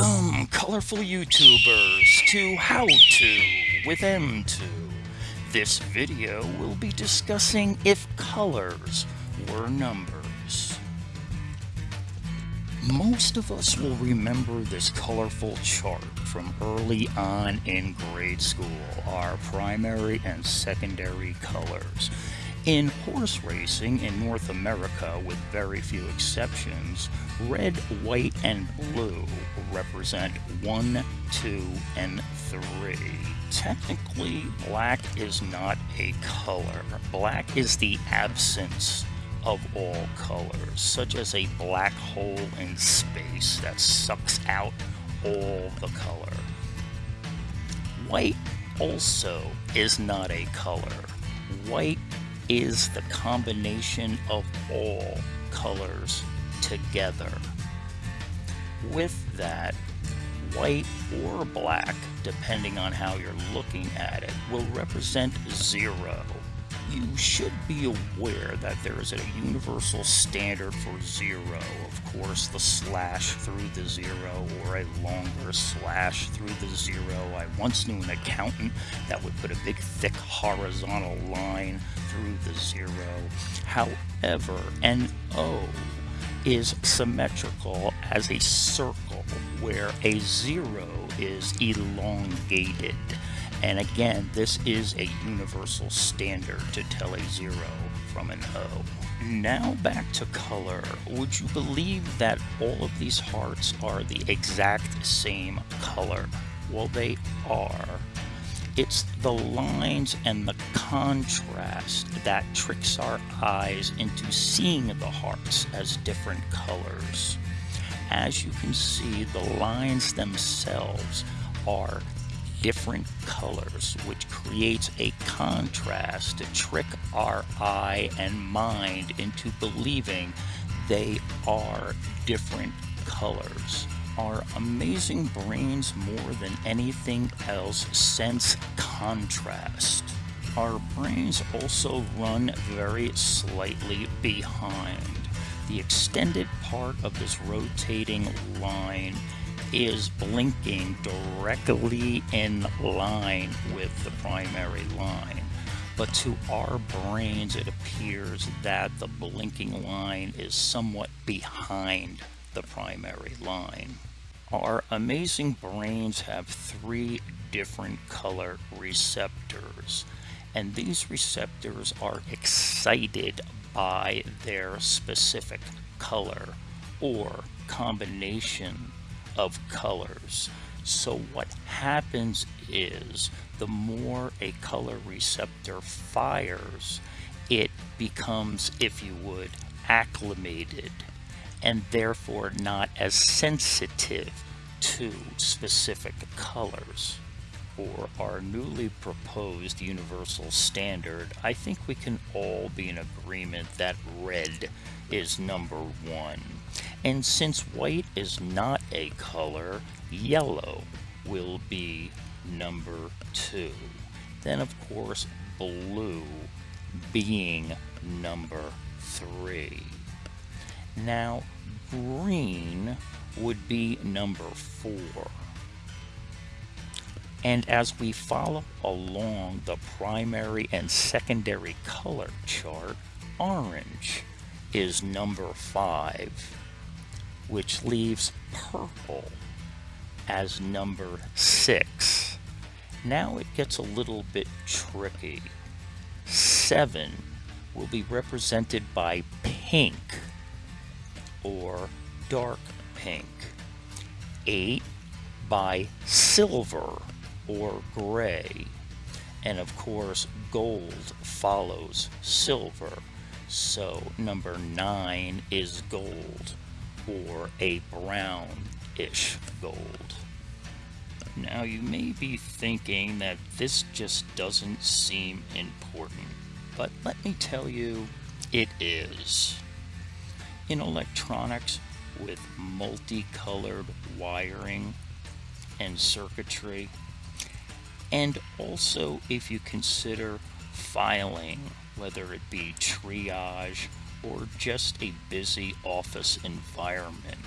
Welcome, colorful YouTubers, to How To with M2. This video will be discussing if colors were numbers. Most of us will remember this colorful chart from early on in grade school, our primary and secondary colors. In horse racing in North America, with very few exceptions, red, white, and blue represent 1, 2, and 3. Technically, black is not a color. Black is the absence of all colors, such as a black hole in space that sucks out all the color. White also is not a color. White is the combination of all colors together. With that, white or black, depending on how you're looking at it, will represent zero you should be aware that there is a universal standard for zero. Of course, the slash through the zero or a longer slash through the zero. I once knew an accountant that would put a big thick horizontal line through the zero. However, an O is symmetrical as a circle where a zero is elongated. And again, this is a universal standard to tell a zero from an O. Now back to color. Would you believe that all of these hearts are the exact same color? Well, they are. It's the lines and the contrast that tricks our eyes into seeing the hearts as different colors. As you can see, the lines themselves are different colors, which creates a contrast to trick our eye and mind into believing they are different colors. Our amazing brains, more than anything else, sense contrast. Our brains also run very slightly behind. The extended part of this rotating line is blinking directly in line with the primary line. But to our brains, it appears that the blinking line is somewhat behind the primary line. Our amazing brains have three different color receptors, and these receptors are excited by their specific color or combination of colors. So what happens is the more a color receptor fires, it becomes, if you would, acclimated and therefore not as sensitive to specific colors. For our newly proposed universal standard, I think we can all be in agreement that red is number one. And since white is not a color, yellow will be number two. Then, of course, blue being number three. Now, green would be number four. And as we follow along the primary and secondary color chart, orange is number five which leaves purple as number six. Now it gets a little bit tricky. Seven will be represented by pink or dark pink. Eight by silver or gray. And of course, gold follows silver. So number nine is gold or a brownish gold. Now you may be thinking that this just doesn't seem important, but let me tell you, it is. In electronics, with multicolored wiring and circuitry, and also if you consider filing, whether it be triage or just a busy office environment.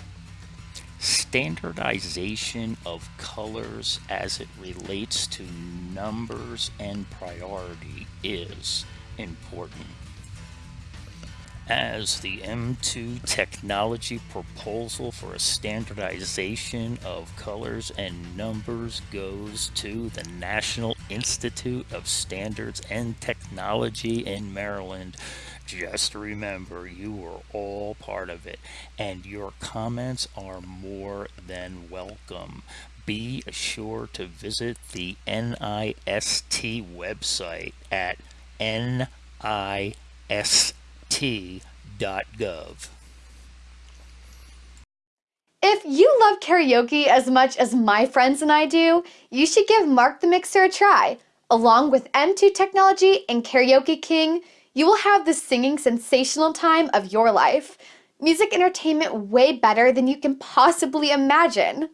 Standardization of colors as it relates to numbers and priority is important. As the M2 technology proposal for a standardization of colors and numbers goes to the National Institute of Standards and Technology in Maryland, just remember you were all part of it and your comments are more than welcome. Be sure to visit the NIST website at nist.gov. If you love karaoke as much as my friends and I do, you should give Mark the Mixer a try. Along with M2 Technology and Karaoke King, you will have the singing sensational time of your life. Music entertainment way better than you can possibly imagine.